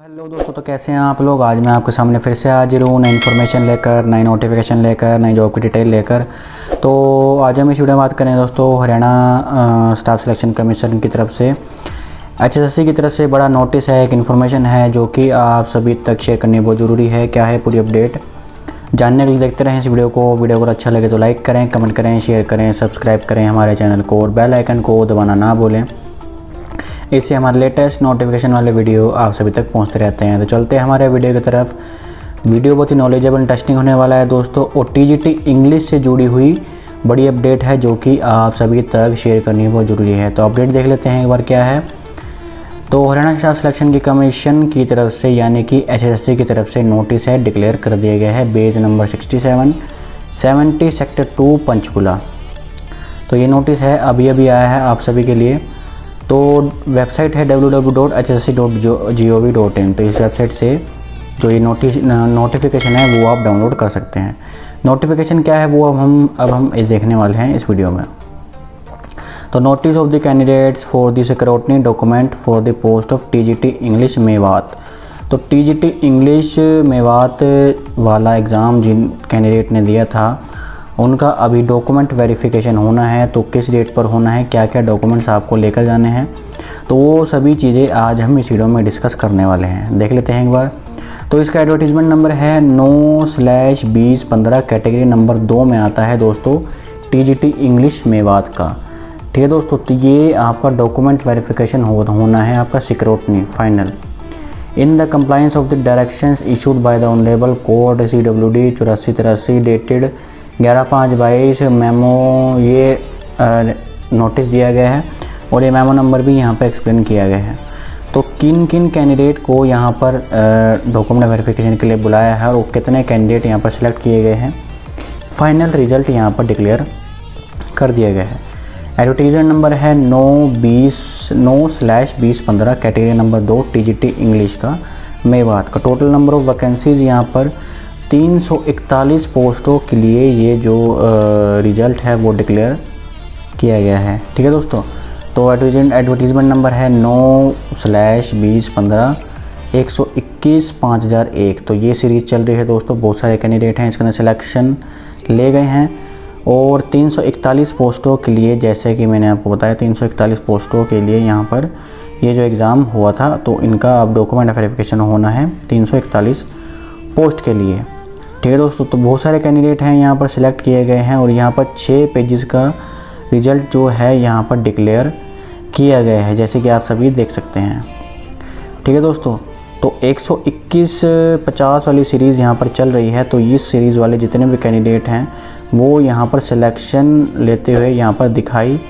Hello दोस्तों तो कैसे हैं आप लोग? आज मैं आपके सामने फिर से हाजिर हूँ नई इन्फॉर्मेशन लेकर, नई नोटिफिकेशन लेकर, नई जॉब की डिटेल लेकर। तो आज हम इस वीडियो में बात करें दोस्तों, हरियाणा स्टाफ सिलेक्शन कमीशन की तरफ़ से। एच की तरफ़ से बड़ा नोटिस है, एक इन्फॉर्मेशन है जो कि आप सभी तक शेयर करनी बहुत ज़रूरी है। क्या है पूरी अपडेट जानने के लिए देखते रहें इस वीडियो को। वीडियो अगर अच्छा लगे तो लाइक करें कमेंट करें शेयर करें सब्सक्राइब करें हमारे चैनल को और बेल आइकन को दबाना ना भूलें। इससे हमारे लेटेस्ट नोटिफिकेशन वाले वीडियो आप सभी तक पहुँचते रहते हैं। तो चलते हैं हमारे वीडियो की तरफ़। वीडियो बहुत ही नॉलेजेबल इंटरेस्टिंग होने वाला है दोस्तों। और टी इंग्लिश से जुड़ी हुई बड़ी अपडेट है जो कि आप सभी तक शेयर करनी बहुत ज़रूरी है। तो अपडेट देख लेते हैं एक बार क्या है। तो हरियाणा स्टाफ सिलेक्शन की कमीशन की तरफ़ से यानी कि एचएसएससी की तरफ़ से नोटिस है डिक्लेयर कर दिया गया है। Bays number 67 70 sector two Panchkula तो ये नोटिस है अभी अभी आया है आप सभी के लिए। तो वेबसाइट है W W dot H S C dot G O V dot in तो इस वेबसाइट से जो ये नोटिस, नोटिफिकेशन है, वो आप डाउनलोड कर सकते हैं। नोटिफिकेशन क्या है, वो अब हम अब हम देखने वाले हैं इस वीडियो में। तो notice of the candidates for the security document for the post of TGT English Mewat. तो टीजीटी इंग्लिश मेवात वाला एग्ज़ाम जिन कैंडिडेट ने दिया था उनका अभी डॉक्यूमेंट वेरिफिकेशन होना है तो किस डेट पर होना है क्या क्या डॉक्यूमेंट्स आपको लेकर जाने हैं तो वो सभी चीज़ें आज हम इस वीडियो में डिस्कस करने वाले हैं। देख लेते हैं एक बार। तो इसका एडवर्टीज़मेंट नंबर है नौ स्लैश बीस पंद्रह कैटेगरी नंबर दो में आता है दोस्तों टीजीटी इंग्लिश मेवात का। ठीक है दोस्तों तो ये आपका डॉक्यूमेंट वेरिफिकेशन हो, होना है आपका security final in the compliance of the directions issued by the honourable court C W D चौरासी तिरासी डेटेड ग्यारह पाँच बाईस मेमो ये नोटिस दिया गया है और ये मेमो नंबर भी यहाँ पर एक्सप्लेन किया गया है। तो किन किन कैंडिडेट को यहाँ पर डॉक्यूमेंट वेरिफिकेशन के लिए बुलाया है और कितने कैंडिडेट यहाँ पर सिलेक्ट किए गए हैं? फाइनल रिज़ल्ट यहाँ पर डिक्लेयर कर दिया गया है। एडवर्टीजमेंट नंबर है नौ बीस, नौ स्लैश बीस पंद्रह कैटेगरी नंबर दो टीजीटी इंग्लिश का मेवात का टोटल नंबर ऑफ़ वैकेंसीज़ यहाँ पर 341 पोस्टों के लिए ये जो रिज़ल्ट है, वो डिक्लेयर किया गया है। ठीक है दोस्तों? तो एडवर्टीजमेंट एडवर्टीज़मेंट नंबर है नौ स्लैश बीस पंद्रह एक सौ इक्कीस पाँच हज़ार एक। तो ये सीरीज़ चल रही है दोस्तों, बहुत सारे कैंडिडेट हैं, इसके अंदर सिलेक्शन ले गए हैं। और 341 पोस्टों के लिए, जैसे कि मैंने आपको बताया 341 पोस्टों के लिए यहाँ पर ये जो एग्ज़ाम हुआ था तो इनका अब डॉक्यूमेंट वेरिफिकेशन होना है 341 पोस्ट के लिए। ठीक है दोस्तों तो बहुत सारे कैंडिडेट हैं यहाँ पर सिलेक्ट किए गए हैं और यहाँ पर छः पेजेस का रिज़ल्ट जो है यहाँ पर डिक्लेयर किया गया है, जैसे कि आप सभी देख सकते हैं। ठीक है दोस्तों तो 121 50 वाली सीरीज़ यहाँ पर चल रही है तो इस सीरीज़ वाले जितने भी कैंडिडेट हैं, वो यहाँ पर सिलेक्शन लेते हुए यहाँ पर दिखाई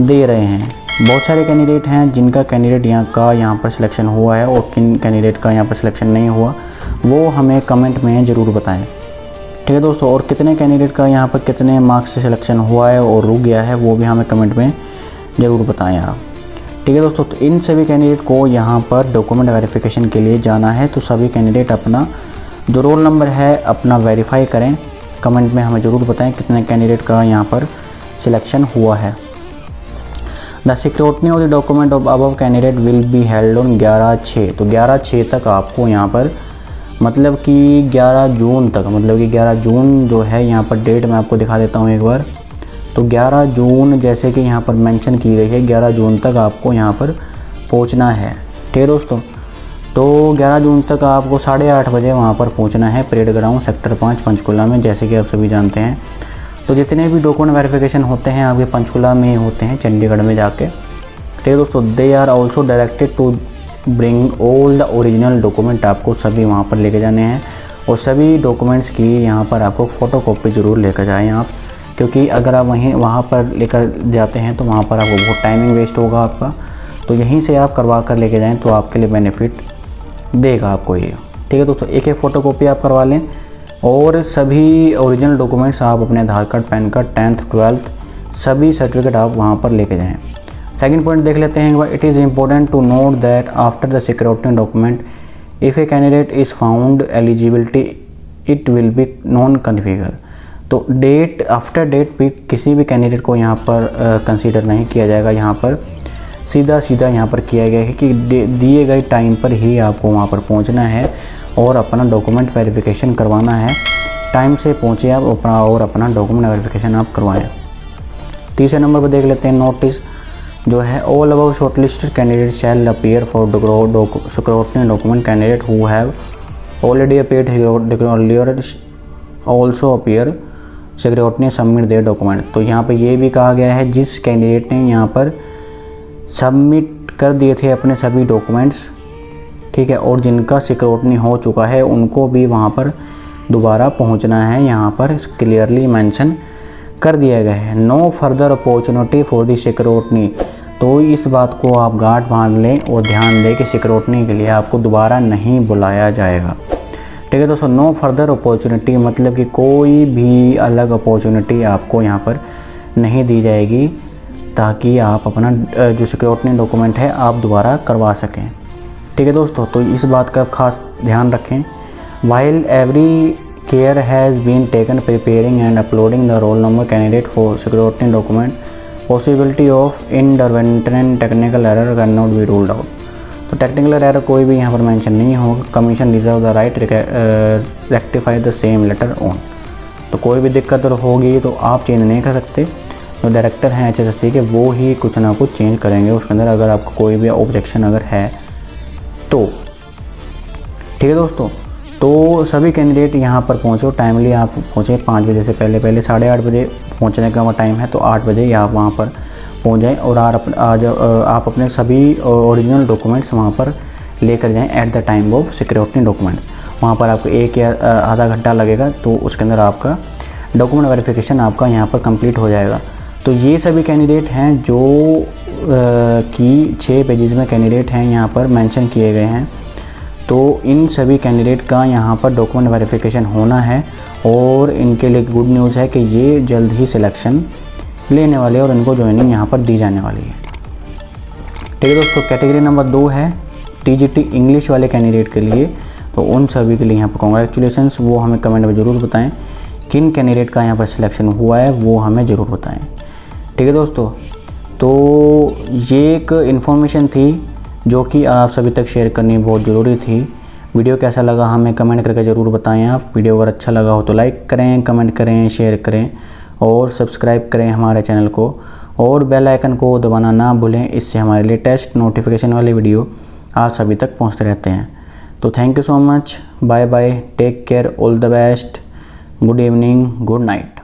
दे रहे हैं। बहुत सारे कैंडिडेट हैं जिनका कैंडिडेट यहाँ का यहाँ पर सिलेक्शन हुआ है और किन कैंडिडेट का यहाँ पर सिलेक्शन नहीं हुआ। वो हमें कमेंट में ज़रूर बताएँ। ठीक है दोस्तों, और कितने कैंडिडेट का यहाँ पर कितने मार्क्स से सिलेक्शन हुआ है और रुक गया है, वो भी हमें कमेंट में ज़रूर बताएँ आप। ठीक है दोस्तों तो इन सभी कैंडिडेट को यहाँ पर डॉक्यूमेंट वेरिफिकेशन के लिए जाना है तो सभी कैंडिडेट अपना जो रोल नंबर है, अपना वेरीफाई करें। कमेंट में हमें ज़रूर बताएँ कितने कैंडिडेट का यहाँ पर सिलेक्शन हुआ है। The security of the document of above candidate will be held on ग्यारह छः तो ग्यारह छः तक आपको यहाँ पर मतलब कि 11 जून तक मतलब कि 11 जून जो है यहाँ पर डेट मैं आपको दिखा देता हूँ एक बार। तो 11 जून जैसे कि यहाँ पर मेंशन की गई है 11 जून तक आपको यहाँ पर पहुँचना है। ठीक है दोस्तों? तो 11 जून तक आपको साढ़े आठ बजे वहाँ पर पहुँचना है परेड ग्राउंड सेक्टर पाँच पंचकुला में, जैसे कि आप सभी जानते हैं। तो जितने भी डॉक्यूमेंट वेरिफिकेशन होते हैं आपके पंचकुला में होते हैं, चंडीगढ़ में जाके। ठीक है दोस्तों? They are also directed to bring all the original document आपको सभी वहाँ पर लेके जाने हैं और सभी डॉक्यूमेंट्स की यहाँ पर आपको फ़ोटो कॉपी ज़रूर लेकर जाएँ आप, क्योंकि अगर आप वहीं, वहाँ पर लेकर जाते हैं तो वहाँ पर आपको बहुत टाइमिंग वेस्ट होगा आपका। तो यहीं से आप करवा कर लेके जाएँ तो आपके लिए बेनिफिट देगा आपको ये। ठीक है दोस्तों, एक एक फ़ोटो कॉपी आप करवा लें और सभी ओरिजिनल डॉक्यूमेंट्स आप अपने Aadhaar card, PAN card tenth twelfth सभी सर्टिफिकेट आप वहाँ पर लेके जाएँ। सेकेंड पॉइंट देख लेते हैं it is important to note that after the security document if a candidate is found eligibility it will be non configure तो डेट आफ्टर डेट भी किसी भी कैंडिडेट को यहाँ पर कंसीडर uh, नहीं किया जाएगा यहाँ पर। सीधा सीधा यहाँ पर किया गया है कि दिए गए टाइम पर ही आपको वहाँ पर पहुँचना है और अपना डॉक्यूमेंट वेरिफिकेशन करवाना है। टाइम से पहुँचे आप और अपना डॉक्यूमेंट वेरिफिकेशन आप करवाएँ। तीसरे नंबर पर देख लेते हैं नोटिस जो है all above shortlisted candidate shall appear for scrutiny document candidate who have already appear also appear security submit their document तो यहाँ पर ये भी कहा गया है, जिस कैंडिडेट ने यहाँ पर सबमिट कर दिए थे अपने सभी डॉक्यूमेंट्स ठीक है, और जिनका सिक्योरिटी हो चुका है, उनको भी वहाँ पर दोबारा पहुँचना है, यहाँ पर क्लियरली मैंशन कर दिया गया है। नो फर्दर अपॉर्चुनिटी फॉर दी तो इस बात को आप गांठ बाँध लें और ध्यान दें कि सिक्योरिटी के लिए आपको दोबारा नहीं बुलाया जाएगा। ठीक है दोस्तों नो फर्दर अपॉर्चुनिटी मतलब कि कोई भी अलग अपॉर्चुनिटी आपको यहाँ पर नहीं दी जाएगी ताकि आप अपना जो सिक्योरिटी डॉक्यूमेंट है, आप दोबारा करवा सकें। ठीक है दोस्तों तो इस बात का खास ध्यान रखें। While every care has been taken preparing and uploading the roll number candidate for security document possibility of intervention technical error can not be ruled out तो टेक्निकल एरर कोई भी यहाँ पर मेंशन नहीं होगा। Commission reserve the right rectify the same letter on तो कोई भी दिक्कत होगी तो आप चेंज नहीं कर सकते। जो डायरेक्टर हैं एच के, वो ही कुछ ना कुछ चेंज करेंगे उसके अंदर। अगर आपको कोई भी ऑब्जेक्शन अगर है तो ठीक है दोस्तों? तो सभी कैंडिडेट यहाँ पर पहुँचो टाइमली आप पहुँचे पाँच बजे से पहले पहले साढ़े आठ बजे पहुँचने का टाइम है तो आठ बजे आप वहाँ पर पहुँच जाएँ और आज आप अपने सभी ओरिजिनल डॉक्यूमेंट्स वहाँ पर लेकर जाएँ at the time of security documents वहाँ पर आपको एक या आधा घंटा लगेगा तो उसके अंदर आपका डॉक्यूमेंट वेरिफिकेशन आपका यहाँ पर कंप्लीट हो जाएगा। तो ये सभी कैंडिडेट हैं जो कि छः पेजेस में कैंडिडेट हैं यहाँ पर मेंशन किए गए हैं। तो इन सभी कैंडिडेट का यहाँ पर डॉक्यूमेंट वेरिफिकेशन होना है और इनके लिए गुड न्यूज़ है कि ये जल्द ही सिलेक्शन लेने वाले और इनको ज्वाइनिंग यहाँ पर दी जाने वाली है। ठीक है दोस्तों कैटेगरी नंबर दो है टीजीटी इंग्लिश वाले कैंडिडेट के लिए। तो उन सभी के लिए यहाँ पर कॉन्ग्रेचुलेसन वो हमें कमेंट में ज़रूर बताएँ किन कैंडिडेट का यहाँ पर सिलेक्शन हुआ है, वो हमें ज़रूर बताएँ। ठीक है दोस्तों तो ये एक इन्फॉर्मेशन थी जो कि आप सभी तक शेयर करनी बहुत ज़रूरी थी। वीडियो कैसा लगा हमें कमेंट करके ज़रूर बताएँ आप। वीडियो अगर अच्छा लगा हो तो लाइक करें कमेंट करें शेयर करें और सब्सक्राइब करें हमारे चैनल को। और बेल आइकन को दबाना ना भूलें, इससे हमारे लेटेस्ट नोटिफिकेशन वाले वीडियो आप सभी तक पहुँचते रहते हैं। तो thank you so much bye bye take care all the best good evening good night